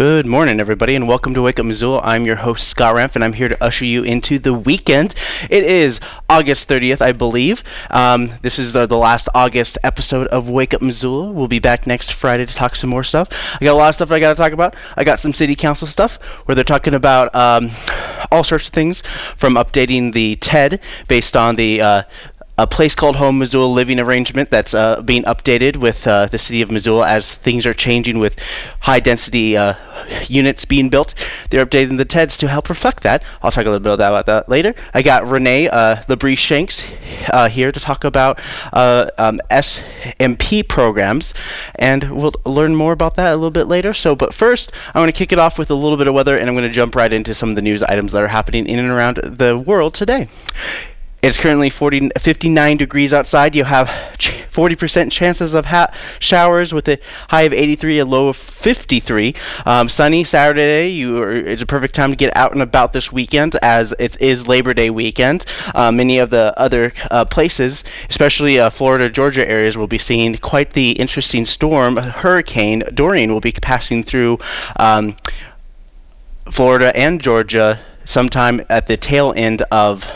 Good morning, everybody, and welcome to Wake Up Missoula. I'm your host, Scott Ramp, and I'm here to usher you into the weekend. It is August 30th, I believe. Um, this is the, the last August episode of Wake Up Missoula. We'll be back next Friday to talk some more stuff. I got a lot of stuff I got to talk about. I got some city council stuff where they're talking about um, all sorts of things from updating the TED based on the uh, a place called home Missoula living arrangement that's uh, being updated with uh, the city of Missoula as things are changing with high density uh, units being built. They're updating the TEDs to help reflect that. I'll talk a little bit about that later. I got Renee uh, Labrie Shanks uh, here to talk about uh, um, SMP programs, and we'll learn more about that a little bit later. So, but first, I want to kick it off with a little bit of weather, and I'm going to jump right into some of the news items that are happening in and around the world today. It's currently 40, 59 degrees outside. You have 40% chances of showers with a high of 83, a low of 53. Um, sunny Saturday. You are, it's a perfect time to get out and about this weekend as it is Labor Day weekend. Uh, many of the other uh, places, especially uh, Florida, Georgia areas, will be seeing quite the interesting storm. Hurricane Dorian will be passing through um, Florida and Georgia sometime at the tail end of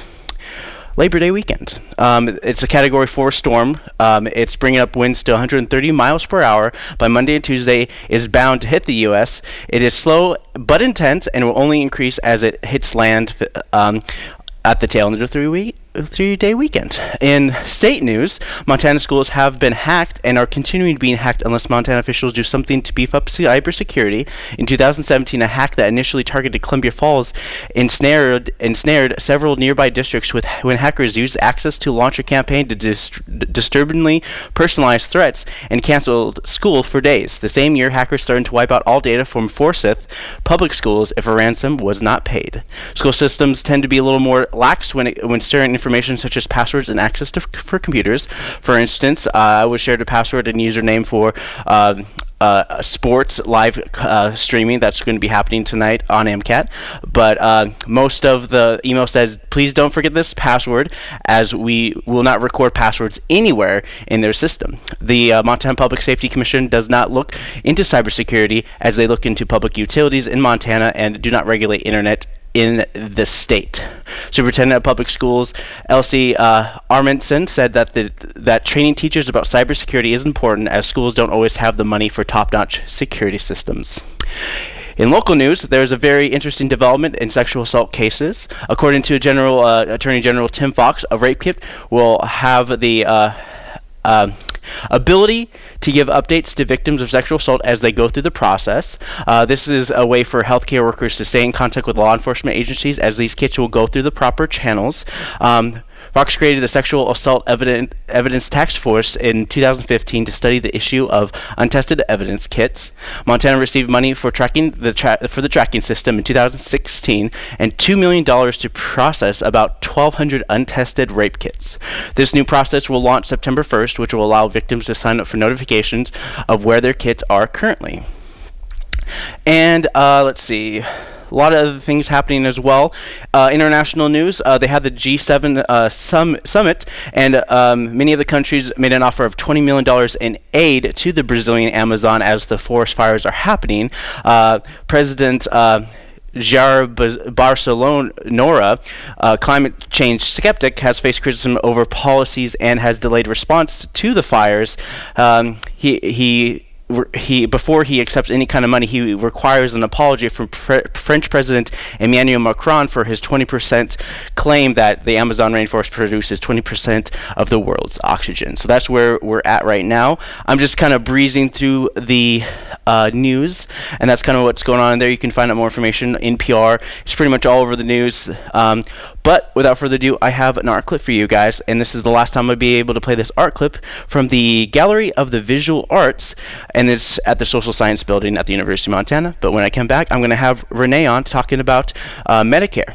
Labor Day weekend. Um, it's a Category 4 storm. Um, it's bringing up winds to 130 miles per hour. By Monday and Tuesday, is bound to hit the U.S. It is slow but intense and will only increase as it hits land um, at the tail end of three week three day weekend. In state news, Montana schools have been hacked and are continuing to be hacked unless Montana officials do something to beef up cybersecurity. In 2017, a hack that initially targeted Columbia Falls ensnared ensnared several nearby districts with when hackers used access to launch a campaign to dist- disturbingly personalize threats and canceled school for days. The same year, hackers threatened to wipe out all data from Forsyth public schools if a ransom was not paid. School systems tend to be a little more lax when it, when certain information such as passwords and access to for computers. For instance, uh, I was shared a password and username for um, uh, sports live uh, streaming that's going to be happening tonight on MCAT. But uh, most of the email says, please don't forget this password, as we will not record passwords anywhere in their system. The uh, Montana Public Safety Commission does not look into cybersecurity as they look into public utilities in Montana and do not regulate internet in the state. Superintendent of Public Schools Elsie uh, said that the, that training teachers about cybersecurity is important as schools don't always have the money for top-notch security systems. In local news, there's a very interesting development in sexual assault cases. According to General uh, Attorney General Tim Fox, a rape kit will have the uh, uh Ability to give updates to victims of sexual assault as they go through the process. Uh, this is a way for healthcare workers to stay in contact with law enforcement agencies as these kits will go through the proper channels. Um, Fox created the Sexual Assault Evidence, Evidence Task Force in 2015 to study the issue of untested evidence kits. Montana received money for tracking the tra- for the tracking system in 2016 and $2 million to process about 1,200 untested rape kits. This new process will launch September 1st, which will allow victims to sign up for notifications of where their kits are currently. And uh, let's see a lot of other things happening as well. Uh, international news: uh, they had the G7 uh, sum- summit, and um, many of the countries made an offer of 20 million dollars in aid to the Brazilian Amazon as the forest fires are happening. Uh, President. Uh, Jair Bolsonaro, uh, climate change skeptic, has faced criticism over policies and has delayed response to the fires. Um, he he he before he accepts any kind of money, he requires an apology from pre- French President Emmanuel Macron for his 20% claim that the Amazon rainforest produces 20% of the world's oxygen. So that's where we're at right now. I'm just kind of breezing through the uh, news, and that's kind of what's going on there. You can find out more information in PR. It's pretty much all over the news. Um, but without further ado, I have an art clip for you guys, and this is the last time I'll be able to play this art clip from the Gallery of the Visual Arts, and it's at the Social Science Building at the University of Montana. But when I come back, I'm going to have Renee on talking about uh, Medicare.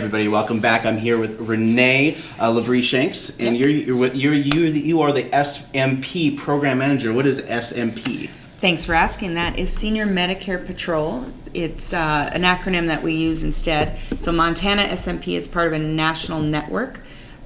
Everybody, welcome back. I'm here with Renee uh, Labrie Shanks, and you're you're with you're you you are the SMP program manager. What is SMP? Thanks for asking. That is Senior Medicare Patrol. It's uh, an acronym that we use instead. So Montana SMP is part of a national network.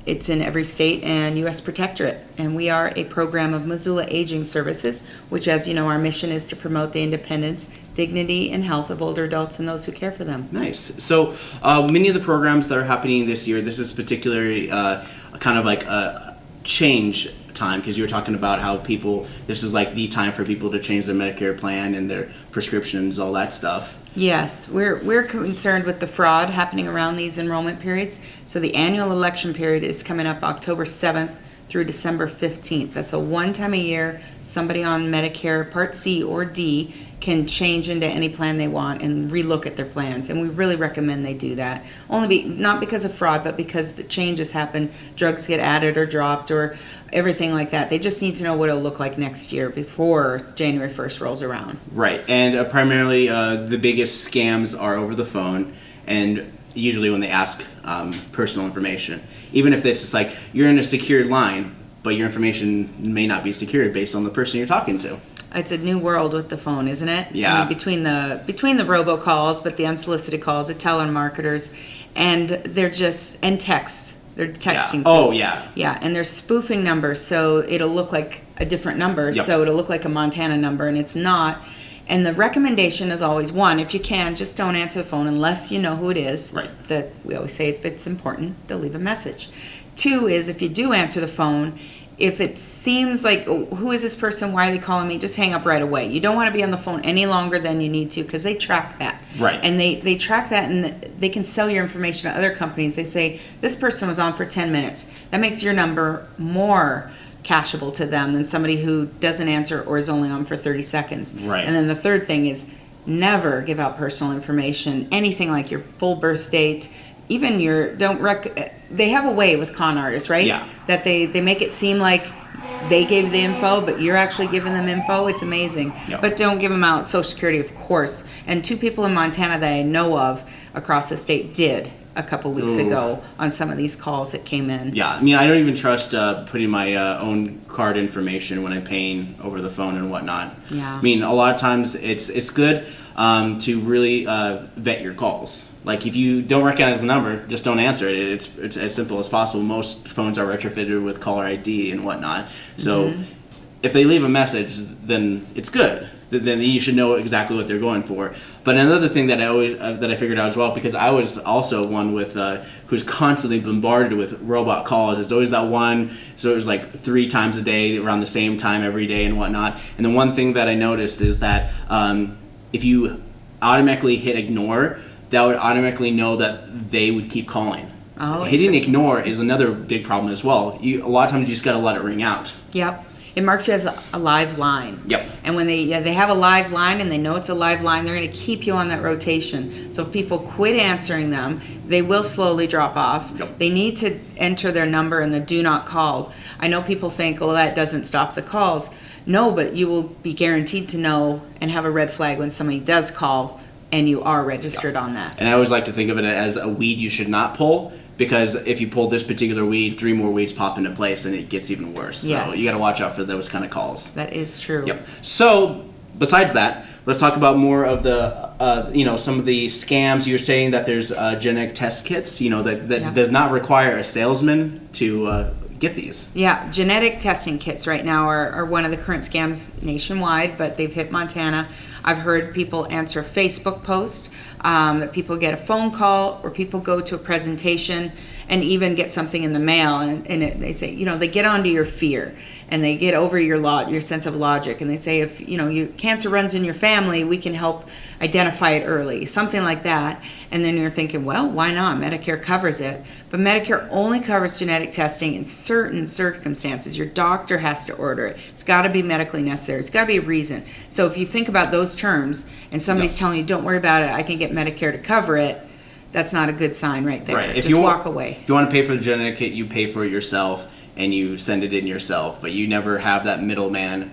It's in every state and U.S. Protectorate, and we are a program of Missoula Aging Services, which, as you know, our mission is to promote the independence, dignity, and health of older adults and those who care for them. Nice. So uh, many of the programs that are happening this year, this is particularly uh, kind of like a change time because you were talking about how people this is like the time for people to change their Medicare plan and their prescriptions, all that stuff. Yes, we're, we're concerned with the fraud happening around these enrollment periods. So the annual election period is coming up October 7th through December 15th. That's a one time a year, somebody on Medicare Part C or D can change into any plan they want and relook at their plans. And we really recommend they do that. Only be, not because of fraud, but because the changes happen, drugs get added or dropped or everything like that. They just need to know what it'll look like next year before January 1st rolls around. Right. And uh, primarily uh, the biggest scams are over the phone and usually when they ask um, personal information. Even if it's just like you're in a secured line, but your information may not be secured based on the person you're talking to. It's a new world with the phone, isn't it? Yeah. I mean, between the between the robocalls, but the unsolicited calls, the telemarketers, and they're just and texts. They're texting. Yeah. too. Oh yeah. Yeah, and they're spoofing numbers, so it'll look like a different number. Yep. So it'll look like a Montana number, and it's not. And the recommendation is always one: if you can, just don't answer the phone unless you know who it is. Right. That we always say if it's important, they'll leave a message. Two is if you do answer the phone, if it seems like oh, who is this person? Why are they calling me? Just hang up right away. You don't want to be on the phone any longer than you need to because they track that. Right. And they they track that and they can sell your information to other companies. They say this person was on for 10 minutes. That makes your number more cashable to them than somebody who doesn't answer or is only on for 30 seconds. Right. And then the third thing is never give out personal information, anything like your full birth date, even your don't rec they have a way with con artists, right? Yeah. That they they make it seem like they gave the info, but you're actually giving them info. It's amazing. Yep. But don't give them out Social Security, of course. And two people in Montana that I know of across the state did a couple weeks Ooh. ago on some of these calls that came in. Yeah, I mean, I don't even trust uh, putting my uh, own card information when I'm paying over the phone and whatnot. Yeah. I mean, a lot of times it's it's good um, to really uh, vet your calls. Like if you don't recognize the number, just don't answer it. It's it's as simple as possible. Most phones are retrofitted with caller ID and whatnot. So if they leave a message, then it's good. Then you should know exactly what they're going for. But another thing that I always uh, that I figured out as well, because I was also one with uh, who's constantly bombarded with robot calls. It's always that one. So it was like three times a day, around the same time every day, and whatnot. And the one thing that I noticed is that um, if you automatically hit ignore, that would automatically know that they would keep calling. Oh, Hitting ignore is another big problem as well. You, a lot of times you just got to let it ring out. Yep. It marks you as a, live line. Yep. And when they yeah, they have a live line and they know it's a live line, they're going to keep you on that rotation. So if people quit answering them, they will slowly drop off. Yep. They need to enter their number in the do not call. I know people think, "Oh, that doesn't stop the calls." No, but you will be guaranteed to know and have a red flag when somebody does call and you are registered on that. And I always like to think of it as a weed you should not pull because if you pull this particular weed, three more weeds pop into place and it gets even worse. So Yes. you got to watch out for those kind of calls. That is true. Yep. So besides that, let's talk about more of the, uh, you know, some of the scams. You were saying that there's uh, genetic test kits, you know, that, that Yeah. does not require a salesman to uh, get these. Yeah, genetic testing kits right now are, are one of the current scams nationwide, but they've hit Montana. I've heard people answer Facebook posts, um, that people get a phone call, or people go to a presentation and even get something in the mail, and, and it, they say, you know, they get onto your fear and they get over your lot, your sense of logic, and they say, if you know, you cancer runs in your family, we can help identify it early, something like that. And then you're thinking, well, why not? Medicare covers it, but Medicare only covers genetic testing in certain circumstances. Your doctor has to order it. It's got to be medically necessary. It's got to be a reason. So if you think about those terms, and somebody's telling you, "Don't worry about it. I can get Medicare to cover it," that's not a good sign right there. Right. If Just you wa- walk away. If you want to pay for the genetic kit, you pay for it yourself and you send it in yourself, but you never have that middleman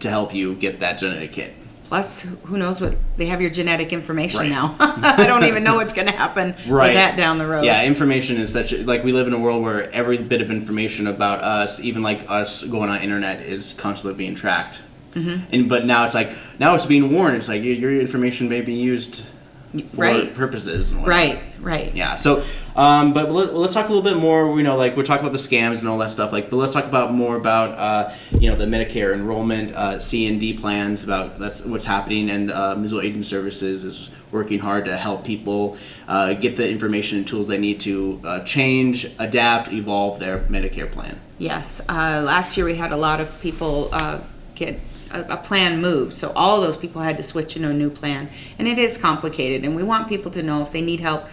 to help you get that genetic kit. Plus, who knows what they have your genetic information Right. now. I don't even know what's going to happen Right. with that down the road. Yeah, information is such a, like we live in a world where every bit of information about us, even like us going on internet, is constantly being tracked. Mm-hmm. And but now it's like now it's being warned. It's like your, your information may be used for Right. purposes. And. Right, right. Yeah. So, um, but let, let's talk a little bit more. You know, like we're talking about the scams and all that stuff. Like, but let's talk about more about uh, you know the Medicare enrollment, uh, C and D plans. About that's what's happening, and uh, Missoula Aging Services is working hard to help people uh, get the information and tools they need to uh, change, adapt, evolve their Medicare plan. Yes, uh, last year we had a lot of people uh, get a, a plan moved, so all those people had to switch into a new plan, and it is complicated. And we want people to know if they need help,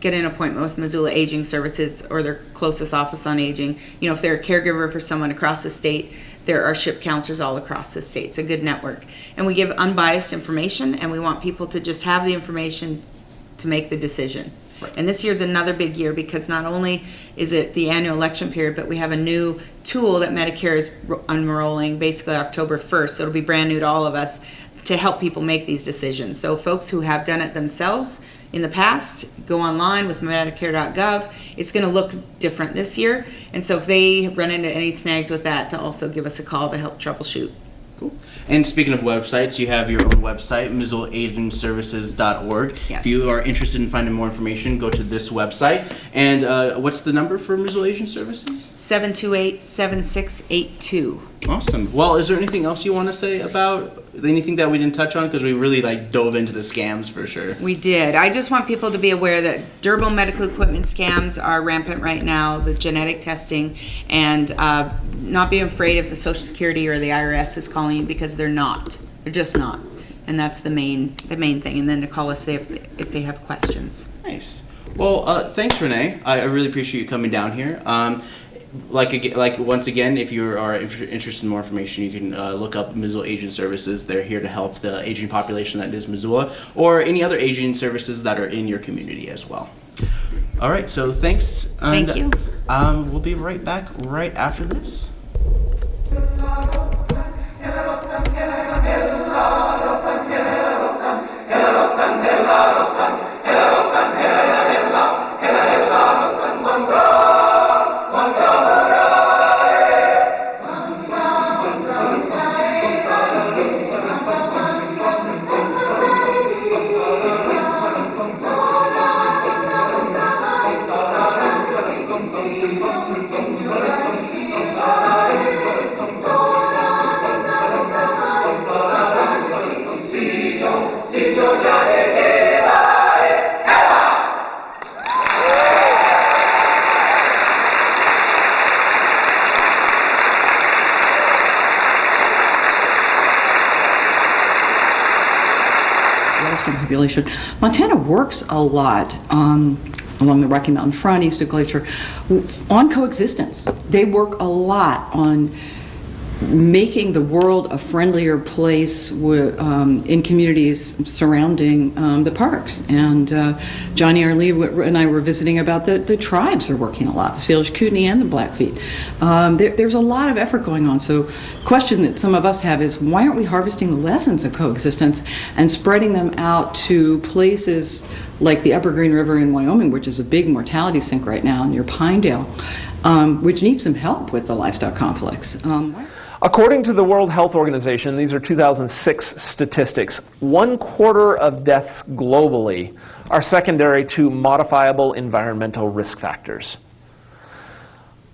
get an appointment with Missoula Aging Services or their closest office on aging. You know, if they're a caregiver for someone across the state, there are SHIP counselors all across the state. It's a good network, and we give unbiased information, and we want people to just have the information to make the decision. And this year's another big year because not only is it the annual election period, but we have a new tool that Medicare is unrolling basically October 1st. So it'll be brand new to all of us to help people make these decisions. So folks who have done it themselves in the past, go online with medicare.gov. It's going to look different this year. And so if they run into any snags with that, to also give us a call to help troubleshoot. Cool. And speaking of websites, you have your own website, MissoulaAgingServices.org. Yes. If you are interested in finding more information, go to this website. And uh, what's the number for Missoula Aging Services? 728 7682. Awesome. Well, is there anything else you want to say about anything that we didn't touch on? Because we really like dove into the scams for sure. We did. I just want people to be aware that durable medical equipment scams are rampant right now, the genetic testing, and uh, not be afraid if the Social Security or the IRS is calling you because they're not. They're just not. And that's the main the main thing. And then to call us if they, if they have questions. Nice. Well, uh, thanks, Renee. I, I really appreciate you coming down here. Um, like like once again, if you are interested in more information, you can uh, look up Missoula Aging Services. They're here to help the aging population that is Missoula, or any other aging services that are in your community as well. All right. So thanks. And, Thank you. Um, we'll be right back right after this. Population. Montana works a lot um, along the Rocky Mountain front, east of Glacier, on coexistence. They work a lot on making the world a friendlier place um, in communities surrounding um, the parks. And uh, Johnny Arlee and I were visiting about the, the tribes are working a lot, the Salish Kootenai and the Blackfeet. Um, there, there's a lot of effort going on. So question that some of us have is why aren't we harvesting the lessons of coexistence and spreading them out to places like the Upper Green River in Wyoming, which is a big mortality sink right now near Pinedale, um, which needs some help with the livestock conflicts. According to the World Health Organization, these are 2006 statistics, one quarter of deaths globally are secondary to modifiable environmental risk factors.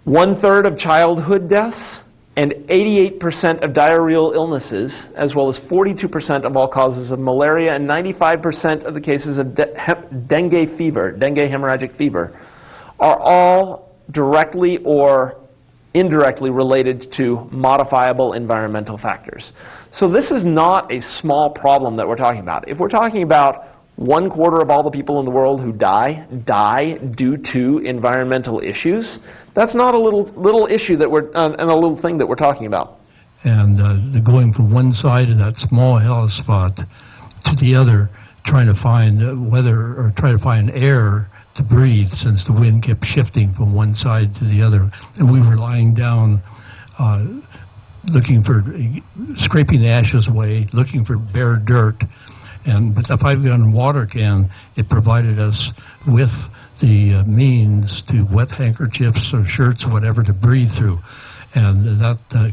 One third of childhood deaths and 88% of diarrheal illnesses, as well as 42% of all causes of malaria and 95% of the cases of de- dengue fever, dengue hemorrhagic fever, are all directly or indirectly related to modifiable environmental factors. So this is not a small problem that we're talking about. If we're talking about one quarter of all the people in the world who die die due to environmental issues, that's not a little little issue that we're uh, and a little thing that we're talking about. and uh, going from one side of that small hell spot to the other, trying to find uh, weather or try to find air to breathe, since the wind kept shifting from one side to the other, and we were lying down uh, looking for scraping the ashes away, looking for bare dirt. And with the five gallon water can, it provided us with the uh, means to wet handkerchiefs or shirts or whatever to breathe through. And that uh,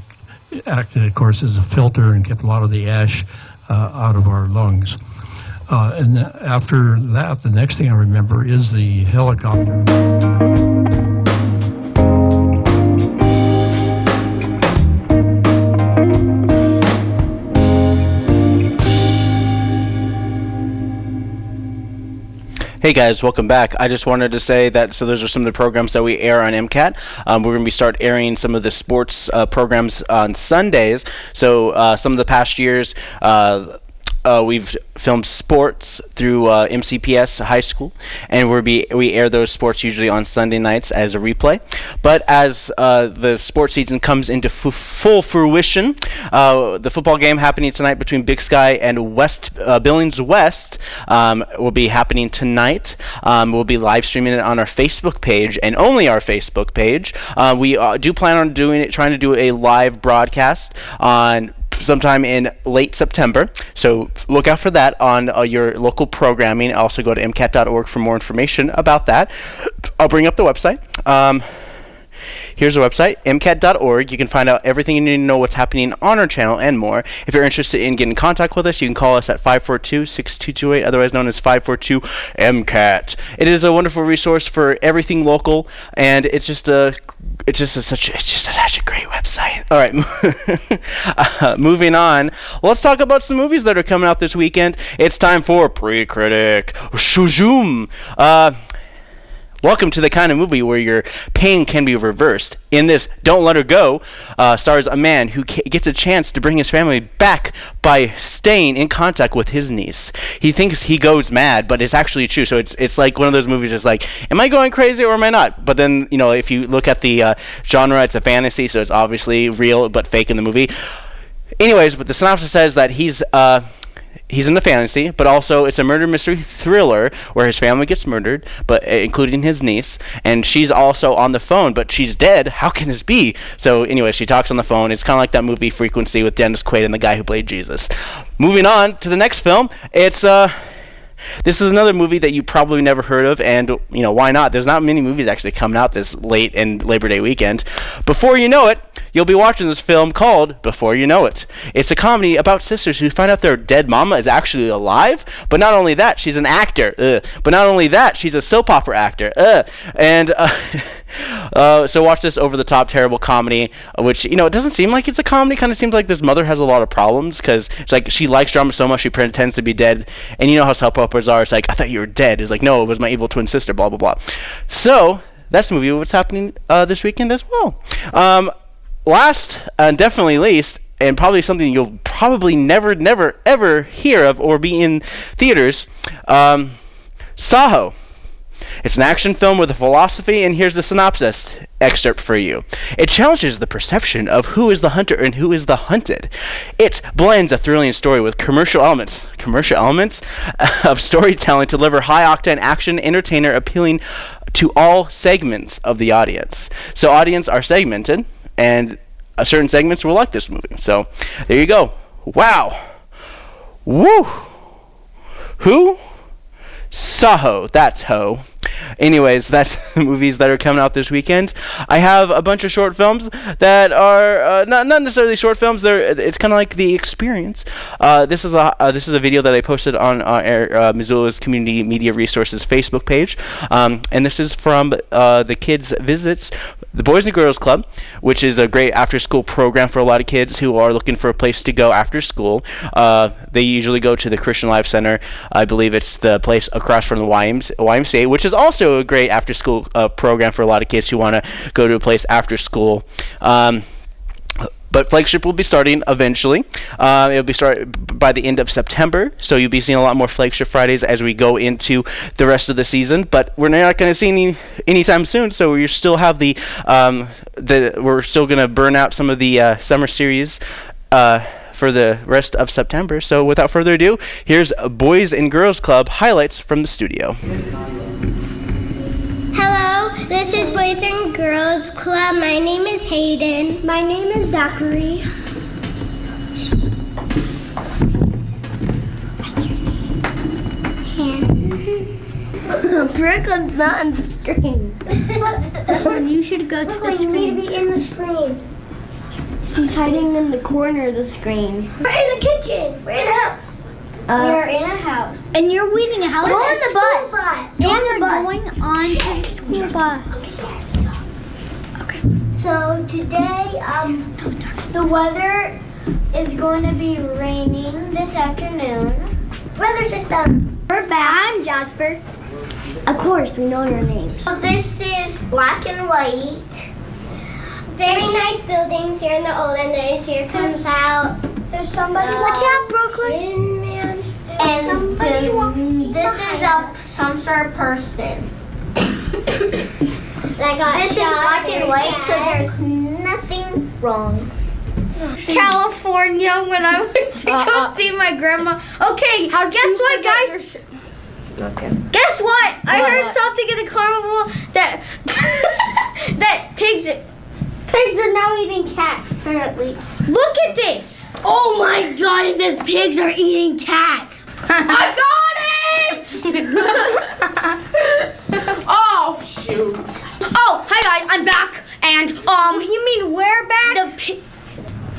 acted, of course, as a filter and kept a lot of the ash uh, out of our lungs. Uh, and after that, the next thing I remember is the helicopter. Hey guys, welcome back. I just wanted to say that so those are some of the programs that we air on MCAT. Um, we're going to be start airing some of the sports uh, programs on Sundays. So uh, some of the past years. Uh, uh, we've filmed sports through uh, MCPS High School, and we be we air those sports usually on Sunday nights as a replay. But as uh, the sports season comes into full fruition, uh, the football game happening tonight between Big Sky and West uh, Billings West um, will be happening tonight. Um, we'll be live streaming it on our Facebook page and only our Facebook page. Uh, we do plan on doing it, trying to do a live broadcast on sometime in late September. So look out for that on uh, your local programming. Also go to mcat.org for more information about that. I'll bring up the website. Um, Here's our website, mcat.org. You can find out everything you need to know what's happening on our channel and more. If you're interested in getting in contact with us, you can call us at 542-6228, otherwise known as 542-MCAT. It is a wonderful resource for everything local, and it's just a it's just a, such it's just a, such a great website. All right, uh, moving on. Let's talk about some movies that are coming out this weekend. It's time for pre-critic Shujum. Uh, Welcome to the kind of movie where your pain can be reversed. In this, Don't Let Her Go uh, stars a man who gets a chance to bring his family back by staying in contact with his niece. He thinks he goes mad, but it's actually true. So it's it's like one of those movies. It's like, am I going crazy or am I not? But then you know, if you look at the uh, genre, it's a fantasy, so it's obviously real but fake in the movie. Anyways, but the synopsis says that he's. Uh, he's in the fantasy, but also it's a murder mystery thriller where his family gets murdered, but uh, including his niece, and she's also on the phone, but she's dead. How can this be? So anyway, she talks on the phone. It's kind of like that movie Frequency with Dennis Quaid and the guy who played Jesus. Moving on to the next film, it's uh this is another movie that you probably never heard of, and you know why not? There's not many movies actually coming out this late in Labor Day weekend. Before you know it, you'll be watching this film called Before You Know It. It's a comedy about sisters who find out their dead mama is actually alive, but not only that, she's an actor. Ugh. But not only that, she's a soap opera actor. Ugh. And uh, uh, so watch this over-the-top terrible comedy, which you know it doesn't seem like it's a comedy. Kind of seems like this mother has a lot of problems because it's like she likes drama so much she pretends to be dead, and you know how soap operas are. It's like I thought you were dead. It's like no, it was my evil twin sister. Blah blah blah. So that's the movie. What's happening uh, this weekend as well. Um, last and definitely least, and probably something you'll probably never, never, ever hear of or be in theaters, um, Saaho. It's an action film with a philosophy, and here's the synopsis excerpt for you. It challenges the perception of who is the hunter and who is the hunted. It blends a thrilling story with commercial elements, commercial elements of storytelling to deliver high octane action entertainer appealing to all segments of the audience. So audience are segmented and uh, certain segments will like this movie. So there you go. Wow. Woo. Who? Saaho. That's ho. Anyways, that's the movies that are coming out this weekend. I have a bunch of short films that are uh, not not necessarily short films. They're it's kind of like the experience. Uh, this is a uh, this is a video that I posted on uh, Missoula's Community Media Resources Facebook page, um, and this is from uh, the kids' visits the Boys and Girls Club, which is a great after school program for a lot of kids who are looking for a place to go after school. Uh, they usually go to the Christian Life Center. I believe it's the place across from the YMCA, which is also a great after school uh, program for a lot of kids who want to go to a place after school. Um, but flagship will be starting eventually. Uh, it'll be start by the end of September, so you'll be seeing a lot more flagship Fridays as we go into the rest of the season. But we're not going to see any anytime soon, so we still have the um, the we're still going to burn out some of the uh, summer series. Uh, for the rest of September. So, without further ado, here's Boys and Girls Club highlights from the studio. This is Boys and Girls Club. My name is Hayden. My name is Zachary. Brooklyn's not on the screen. you should go to the screen. Brooklyn be in the screen. She's hiding in the corner of the screen. We're in the kitchen. We're in the house we are in a house. And you're leaving a house. We're on on the bus. And We're on you're the bus. going on to the school bus. Okay. So today, um, the weather is going to be raining this afternoon. Weather system. We're back. I'm Jasper. Of course, we know your names. So this is black and white. Very nice buildings here in the olden days. Here comes out. There's somebody. Watch out, Brooklyn. Man. And um, this is a some sort of person. this is black and white, so there's nothing wrong. California when I went to go see my grandma. Okay, how guess what, guys? Okay. Guess what? I heard something in the carnival that that pigs are, Pigs are now eating cats, apparently. Look at this. Oh my god, it says pigs are eating cats. I got it! Oh shoot! oh, hi guys, I'm back. And um, you mean we're back? The pi-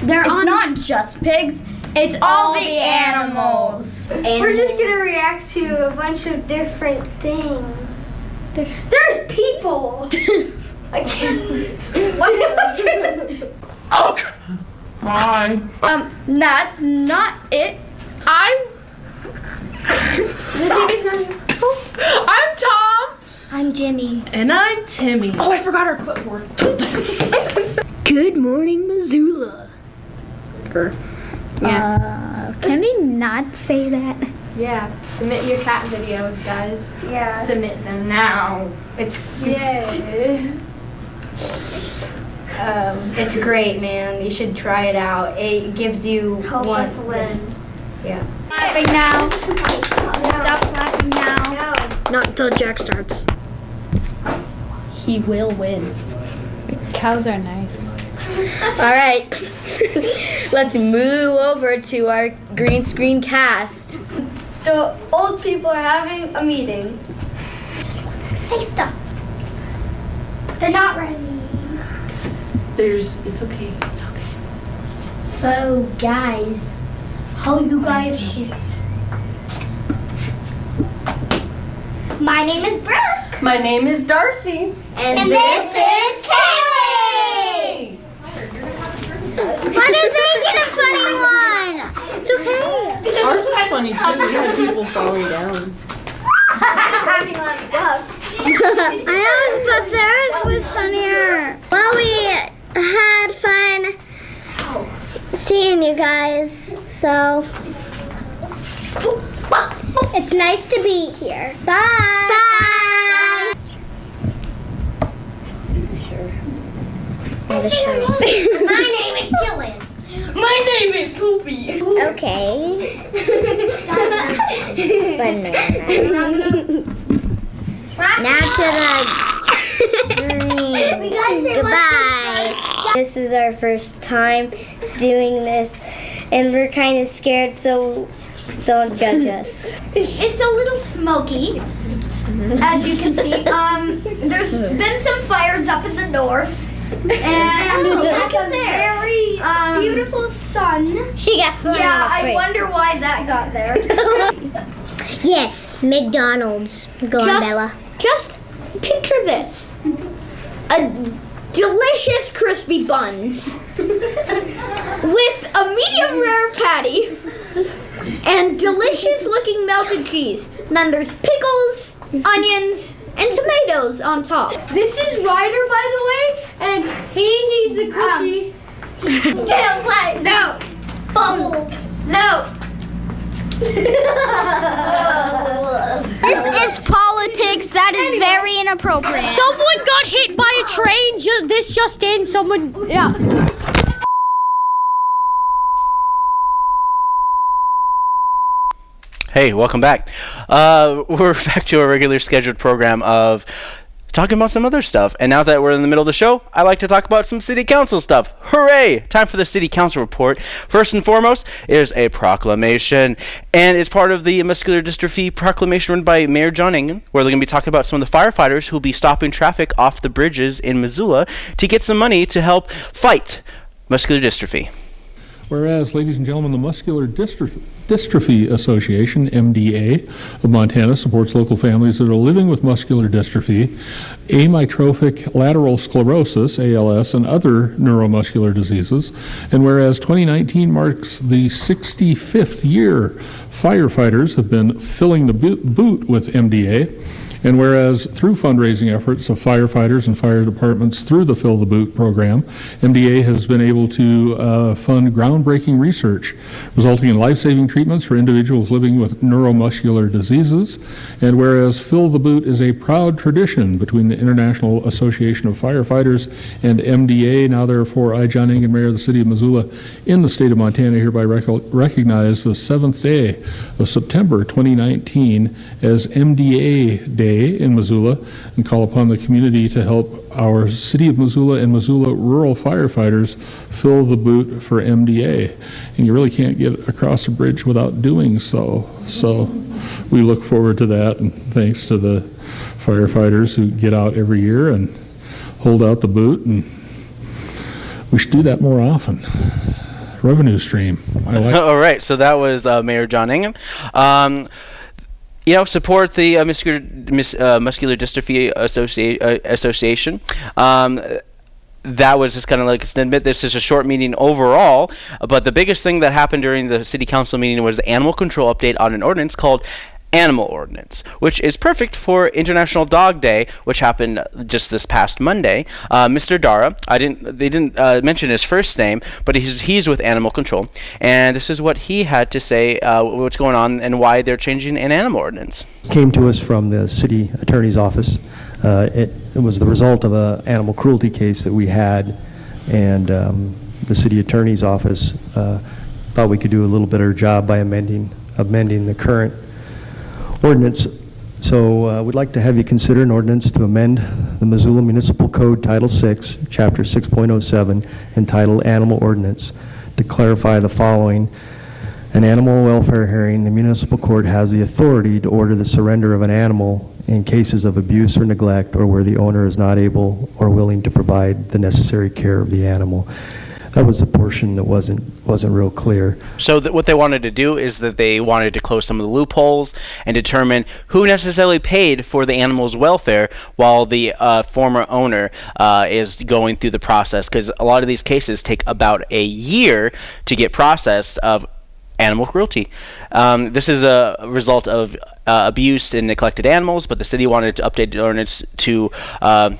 They're it's not just pigs. It's all, the animals. We're just gonna react to a bunch of different things. There's, people. I can't. Okay. Bye. Um, that's not it. I'm. I'm Tom. I'm Jimmy. And I'm Timmy. Oh, I forgot our clipboard. Good morning, Missoula. Uh, can we not say that? Yeah, submit your cat videos, guys. Yeah. Submit them now. It's Yay. Um, it's great, man. You should try it out. It gives you Help one. us win. Yeah. Clapping now. Stop clapping now. Not until Jack starts. He will win. Cows are nice. All right. Let's move over to our green screen cast. The old people are having a meeting. Say stuff. They're not ready. There's. It's okay. It's okay. So, guys, how you guys? My name is Brooke, My name is Darcy. and, this is Kaylee. But it's making a funny one. It's okay. Ours was funny too. We had people falling down. Having on gloves. I know, but theirs was funnier. Well, we had fun seeing you guys, so it's nice to be here. Bye. Bye. My name is Killen. My name is Poopy. Okay. Banana. now to the green. Goodbye. This is our first time doing this, and we're kind of scared, so don't judge us. It's a little smoky, as you can see. Um, there's been some fires up in the north, and look in there. Very um, beautiful sun. She got thrown Yeah, I wonder why that got there. Yes, McDonald's. Go on, Just- Bella. Just picture this: a delicious crispy buns with a medium rare patty and delicious looking melted cheese. Then there's pickles, onions, and tomatoes on top. This is Ryder, by the way, and he needs a cookie. Um, Get away! No! Bubble! no. This is politics. That is very inappropriate. Someone got hit by a train. Ju- this just in. Someone. Yeah. Hey, welcome back. Uh, we're back to our regular scheduled program of talking about some other stuff. And now that we're in the middle of the show, I like to talk about some city council stuff. Hooray! Time for the city council report. First and foremost is a proclamation, and it's part of the muscular dystrophy proclamation run by Mayor John where they're going to be talking about some of the firefighters who will be stopping traffic off the bridges in Missoula to get some money to help fight muscular dystrophy. Whereas, ladies and gentlemen, the Muscular Dystrophy, Dystrophy Association, MDA, of Montana supports local families that are living with muscular dystrophy, amyotrophic lateral sclerosis, ALS, and other neuromuscular diseases. And whereas 2019 marks the 65th year firefighters have been filling the boot with MDA, and whereas through fundraising efforts of firefighters and fire departments through the Fill the Boot program, MDA has been able to uh, fund groundbreaking research resulting in life saving treatments for individuals living with neuromuscular diseases. And whereas Fill the Boot is a proud tradition between the International Association of Firefighters and MDA, now therefore I, John Engen, Mayor of the City of Missoula, in the state of Montana, hereby rec- recognize the seventh day of September 2019 as MDA Day in Missoula and call upon the community to help our City of Missoula and Missoula rural firefighters fill the boot for MDA. And you really can't get across a bridge without doing so. So we look forward to that, and thanks to the firefighters who get out every year and hold out the boot, and we should do that more often revenue stream. Like All right, so that was uh, Mayor John Engen. Um, you know, support the uh, muscular, mus- uh, muscular dystrophy uh, association. Um, that was just kind of like a snippet. This is a short meeting overall, but the biggest thing that happened during the city council meeting was the animal control update on an ordinance called animal ordinance, which is perfect for International Dog Day, which happened just this past Monday. Uh, Mr. Dara, I didn't, they didn't uh, mention his first name, but he's he's with Animal Control, and this is what he had to say, uh, what's going on and why they're changing an animal ordinance. Came to us from the city attorney's office. Uh, it, it, was the result of an animal cruelty case that we had, and um, the city attorney's office uh, thought we could do a little better job by amending amending the current ordinance. So uh, we'd like to have you consider an ordinance to amend the Missoula Municipal Code Title 6, Chapter 6.07, entitled Animal Ordinance, to clarify the following. An animal welfare hearing, the municipal court has the authority to order the surrender of an animal in cases of abuse or neglect or where the owner is not able or willing to provide the necessary care of the animal that was the portion that wasn't wasn't real clear. So what they wanted to do is that they wanted to close some of the loopholes and determine who necessarily paid for the animal's welfare while the uh, former owner uh, is going through the process. Because a lot of these cases take about a year to get processed of animal cruelty. Um, this is a result of uh, abused and neglected animals, but the city wanted to update the ordinance to uh,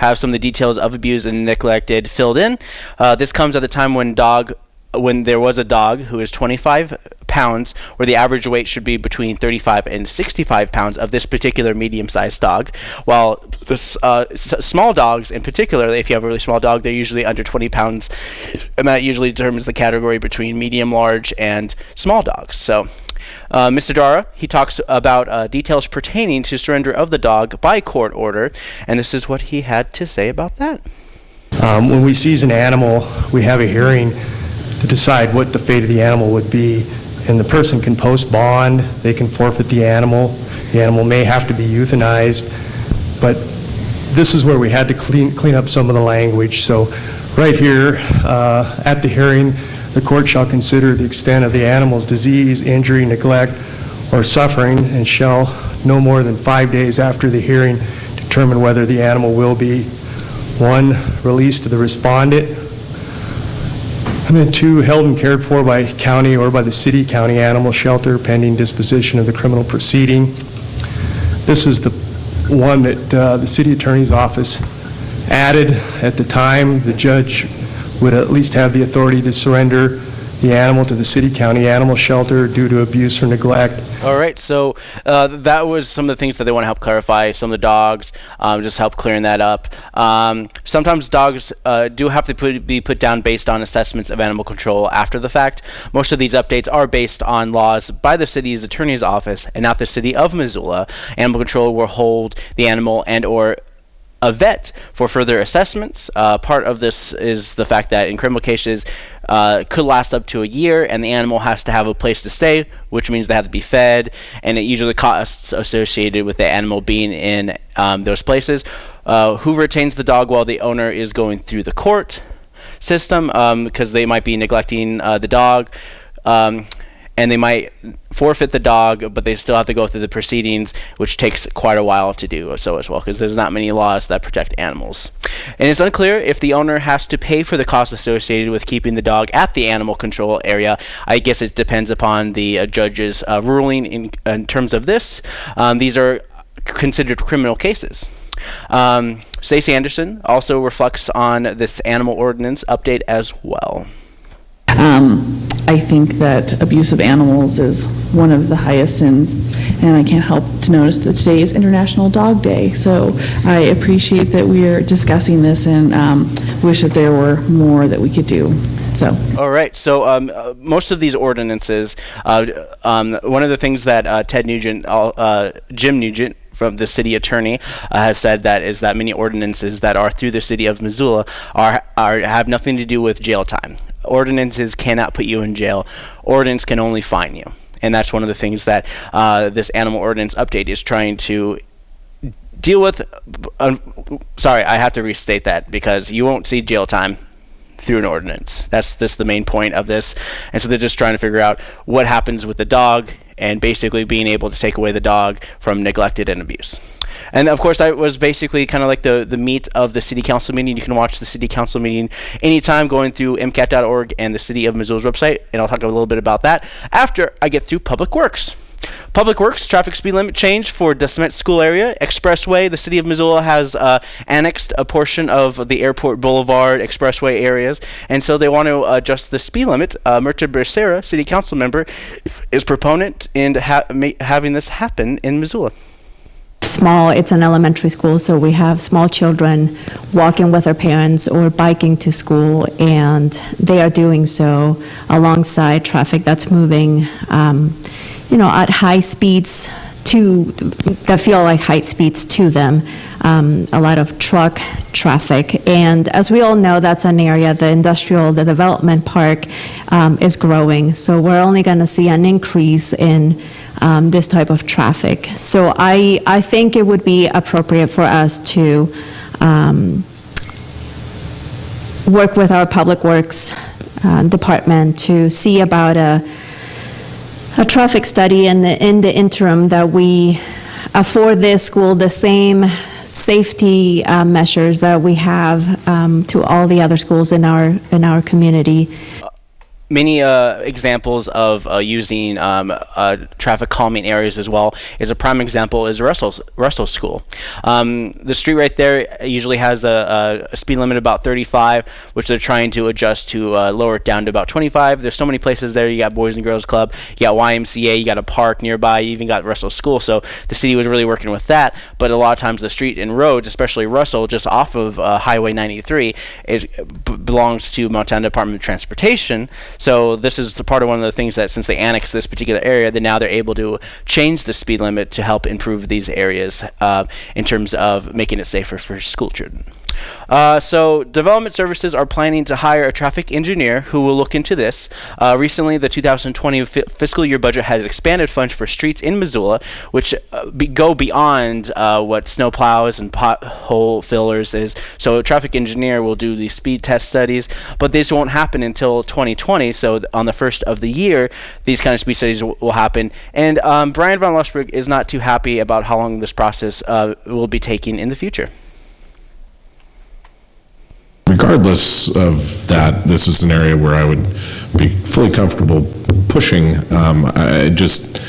have some of the details of abuse and neglected filled in. Uh, this comes at the time when dog when there was a dog who is 25 pounds, where the average weight should be between 35 and 65 pounds of this particular medium-sized dog, while the uh, small dogs, in particular, if you have a really small dog, they're usually under 20 pounds, and that usually determines the category between medium, large, and small dogs. So uh, Mr. Dara, he talks about uh, details pertaining to surrender of the dog by court order, and this is what he had to say about that. Um, when we seize an animal, we have a hearing to decide what the fate of the animal would be, and the person can post bond, they can forfeit the animal, the animal may have to be euthanized, but this is where we had to clean, clean up some of the language. So right here uh, at the hearing, the court shall consider the extent of the animal's disease, injury, neglect, or suffering, and shall, no more than five days after the hearing, determine whether the animal will be, one, released to the respondent, and then two, held and cared for by county or by the city county animal shelter pending disposition of the criminal proceeding. This is the one that uh, the city attorney's office added at the time. The judge would at least have the authority to surrender the animal to the city county animal shelter due to abuse or neglect. All right, so uh, that was some of the things that they want to help clarify. Some of the dogs, um, just help clearing that up. Um, sometimes dogs uh, do have to put, be put down based on assessments of animal control after the fact. Most of these updates are based on laws by the city's attorney's office and not the city of Missoula. Animal control will hold the animal and or a vet for further assessments. Uh, part of this is the fact that in criminal cases, uh, could last up to a year, and the animal has to have a place to stay, which means they have to be fed, and it usually costs associated with the animal being in um, those places. Uh, who retains the dog while the owner is going through the court system because um, they might be neglecting uh, the dog. Um, and they might forfeit the dog, but they still have to go through the proceedings, which takes quite a while to do so as well, because there's not many laws that protect animals. And it's unclear if the owner has to pay for the costs associated with keeping the dog at the animal control area. I guess it depends upon the uh, judge's uh, ruling in, in, terms of this. Um, these are considered criminal cases. Um, Stacie Anderson also reflects on this animal ordinance update as well. Um, I think that abuse of animals is one of the highest sins, and I can't help to notice that today is International Dog Day. So I appreciate that we are discussing this and um, wish that there were more that we could do. So. All right. So um, uh, most of these ordinances, uh, um, one of the things that uh, Ted Nugent, uh, Jim Nugent, from the city attorney uh, has said that is that many ordinances that are through the city of Missoula are, are have nothing to do with jail time. Ordinances cannot put you in jail. Ordinance can only fine you, and that's one of the things that uh, this animal ordinance update is trying to deal with. Sorry, I have to restate that because you won't see jail time through an ordinance. That's this the main point of this, and so they're just trying to figure out what happens with the dog and basically being able to take away the dog from neglected and abuse. And of course, that was basically kind of like the, the meat of the city council meeting. You can watch the city council meeting anytime going through MCAT.org and the city of Missoula's website, and I'll talk a little bit about that after I get through Public Works. Public Works traffic speed limit change for DeSmet School area expressway. The city of Missoula has uh, annexed a portion of the Airport Boulevard expressway areas, and so they want to adjust the speed limit. Uh, Becerra, city council member, is proponent in ha- having this happen in Missoula small it's an elementary school so we have small children walking with their parents or biking to school and they are doing so alongside traffic that's moving um, you know, at high speeds to that feel like high speeds to them. Um, a lot of truck traffic, and as we all know, that's an area the industrial, the development park um, is growing. So we're only going to see an increase in um, this type of traffic. So I I think it would be appropriate for us to um, work with our public works uh, department to see about a a traffic study in the, in the interim that we afford this school the same safety uh, measures that we have um, to all the other schools in our in our community many uh, examples of uh, using um, uh, traffic calming areas as well. Is a prime example is Russell Russell School. Um, the street right there usually has a, a, speed limit about 35, which they're trying to adjust to uh, lower it down to about 25. There's so many places there. You got Boys and Girls Club, you got YMCA, you got a park nearby, you even got Russell School. So the city was really working with that. But a lot of times the street and roads, especially Russell, just off of uh, Highway 93, it belongs to Montana Department of Transportation. So this is the part of one of the things that since they annexed this particular area, that now they're able to change the speed limit to help improve these areas uh, in terms of making it safer for school children. Uh, so, Development Services are planning to hire a traffic engineer who will look into this. Uh, recently, the 2020 f- fiscal year budget has expanded funds for streets in Missoula, which uh, be- go beyond uh, what snow plows and pothole fillers is. So, a traffic engineer will do these speed test studies, but this won't happen until 2020. So, on the first of the year, these kind of speed studies will happen. And um, Bryan von Lossberg is not too happy about how long this process uh, will be taking in the future regardless of that, this is an area where I would be fully comfortable pushing. Um, I just,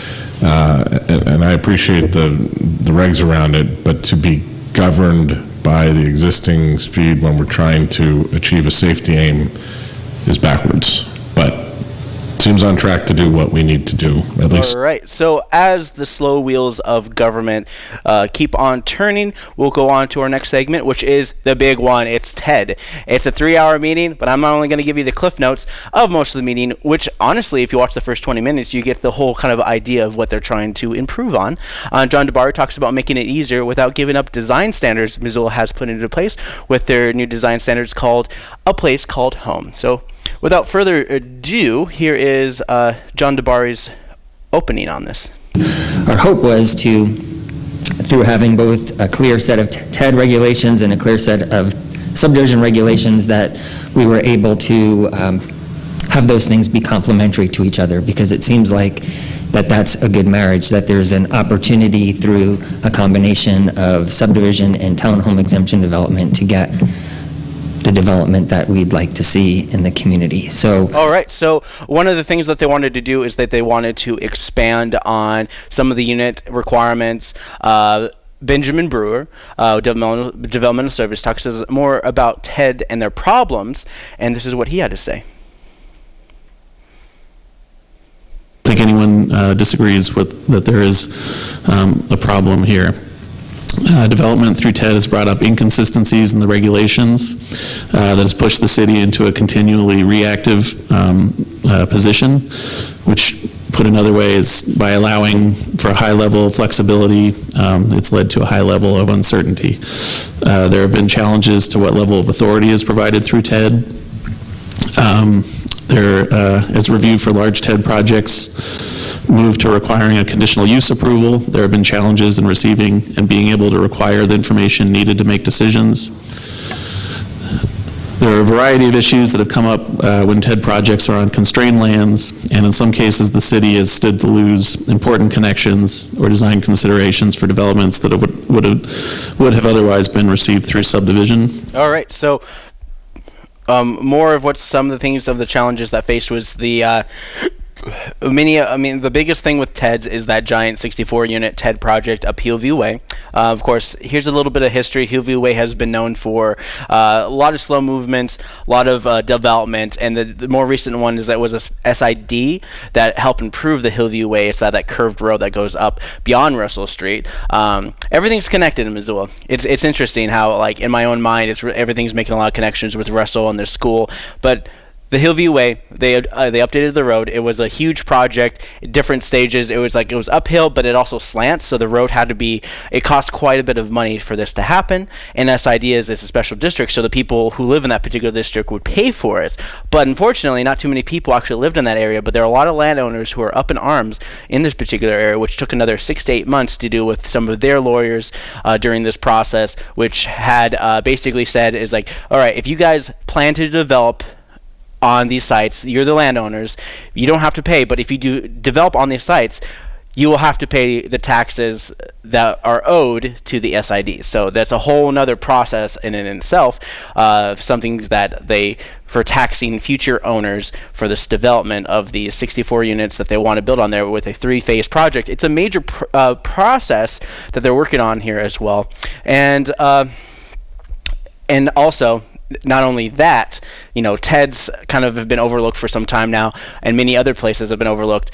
uh, and I appreciate the, the regs around it, but to be governed by the existing speed when we're trying to achieve a safety aim is backwards. But seems on track to do what we need to do, at least. All right. So as the slow wheels of government uh, keep on turning, we'll go on to our next segment, which is the big one. It's TED. It's a three-hour meeting, but I'm not only going to give you the cliff notes of most of the meeting. Which, honestly, if you watch the first 20 minutes, you get the whole kind of idea of what they're trying to improve on. Uh, John DiBari talks about making it easier without giving up design standards Missoula has put into place with their new design standards called "A Place Called Home." So without further ado, here is uh, John DiBari's opening on this. Our hope was to, through having both a clear set of TED regulations and a clear set of subdivision regulations, that we were able to um, have those things be complementary to each other, because it seems like that that's a good marriage, that there's an opportunity through a combination of subdivision and townhome exemption development to get the development that we'd like to see in the community. So All right. So one of the things that they wanted to do is that they wanted to expand on some of the unit requirements. Uh, Benjamin Brewer, uh, developmental, developmental service, talks us more about TED and their problems, and this is what he had to say. I think anyone uh, disagrees with that there is um, a problem here. Uh, development through TED has brought up inconsistencies in the regulations uh, that has pushed the city into a continually reactive um, uh, position, which put another way is by allowing for a high level of flexibility, um, it's led to a high level of uncertainty. Uh, there have been challenges to what level of authority is provided through TED. Um, there, uh, as review for large TED projects move to requiring a conditional use approval, there have been challenges in receiving and being able to require the information needed to make decisions. There are a variety of issues that have come up uh, when TED projects are on constrained lands, and in some cases, the city has stood to lose important connections or design considerations for developments that would, would, have, would have otherwise been received through subdivision. All right. So um, more of what some of the things of the challenges that faced was the uh, many. I mean, the biggest thing with TEDS is that giant 64-unit TED project up Hillview Way. Uh, of course, here's a little bit of history. Hillview Way has been known for uh, a lot of slow movements, a lot of uh, development, and the, the, more recent one is that was a SID that helped improve the Hillview Way. It's that, that curved road that goes up beyond Russell Street. Um, everything's connected in Missoula. It's it's interesting how like in my own mind, it's everything's making a lot of connections with Russell and their school, but the Hillview Way. They uh, they updated the road. It was a huge project, different stages. It was like it was uphill, but it also slants, so the road had to be. It cost quite a bit of money for this to happen. And SID is it's a special district, so the people who live in that particular district would pay for it. But unfortunately, not too many people actually lived in that area. But there are a lot of landowners who are up in arms in this particular area, which took another six to eight months to do with some of their lawyers uh, during this process, which had uh, basically said is like, all right, if you guys plan to develop on these sites. You're the landowners. You don't have to pay, but if you do develop on these sites, you will have to pay the taxes that are owed to the SID. So that's a whole other process in and in itself, uh, something that they for taxing future owners for this development of these 64 units that they want to build on there with a three-phase project. It's a major pr uh, process that they're working on here as well, and uh, and also not only that, you know, TEDs kind of have been overlooked for some time now, and many other places have been overlooked.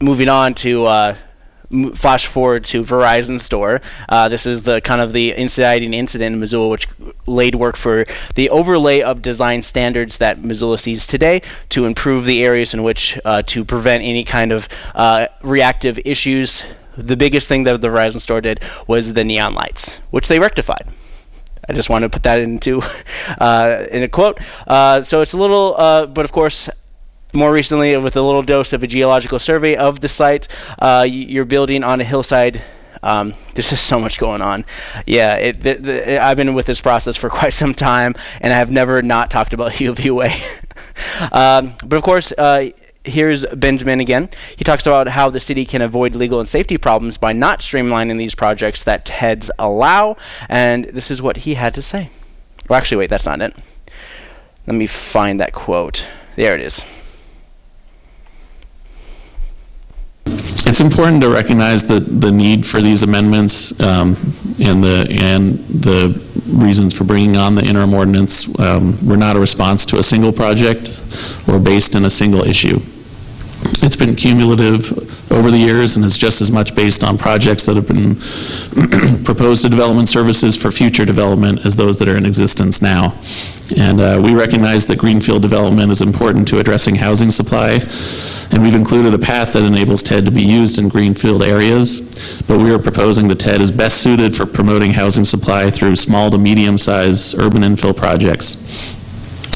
Moving on to uh, flash forward to Verizon store. Uh, this is the kind of the inciting incident in Missoula, which laid work for the overlay of design standards that Missoula sees today to improve the areas in which uh, to prevent any kind of uh, reactive issues. The biggest thing that the Verizon store did was the neon lights, which they rectified. I just want to put that into uh, in a quote. Uh, so it's a little, uh, but of course, more recently with a little dose of a geological survey of the site, uh, you're building on a hillside. Um, there's just so much going on. Yeah, it, the, the, I've been with this process for quite some time, and I have never not talked about Hillview Way. um, but of course, uh, here's Benjamin again. He talks about how the city can avoid legal and safety problems by not streamlining these projects that TEDs allow, and this is what he had to say. Well, actually, wait, that's not it. Let me find that quote. There it is. It's important to recognize the, the need for these amendments um, and the and the reasons for bringing on the interim ordinance um, were not a response to a single project or based in a single issue. It's been cumulative over the years and is just as much based on projects that have been proposed to development services for future development as those that are in existence now. And uh, we recognize that greenfield development is important to addressing housing supply, and we've included a path that enables TED to be used in greenfield areas, but we are proposing that TED is best suited for promoting housing supply through small to medium-sized urban infill projects.